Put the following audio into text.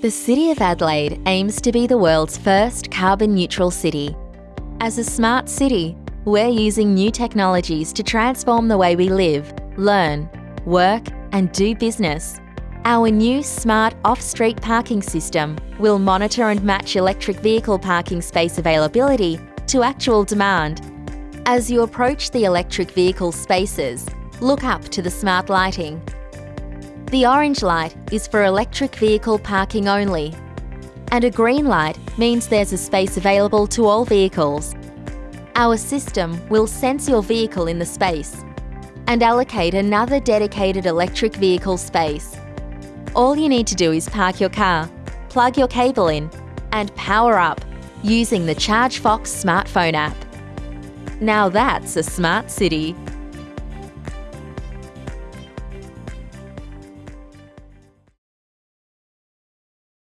The City of Adelaide aims to be the world's first carbon neutral city. As a smart city, we're using new technologies to transform the way we live, learn, work, and do business. Our new smart off-street parking system will monitor and match electric vehicle parking space availability to actual demand. As you approach the electric vehicle spaces, look up to the smart lighting. The orange light is for electric vehicle parking only, and a green light means there's a space available to all vehicles. Our system will sense your vehicle in the space and allocate another dedicated electric vehicle space. All you need to do is park your car, plug your cable in and power up using the ChargeFox smartphone app. Now that's a smart city.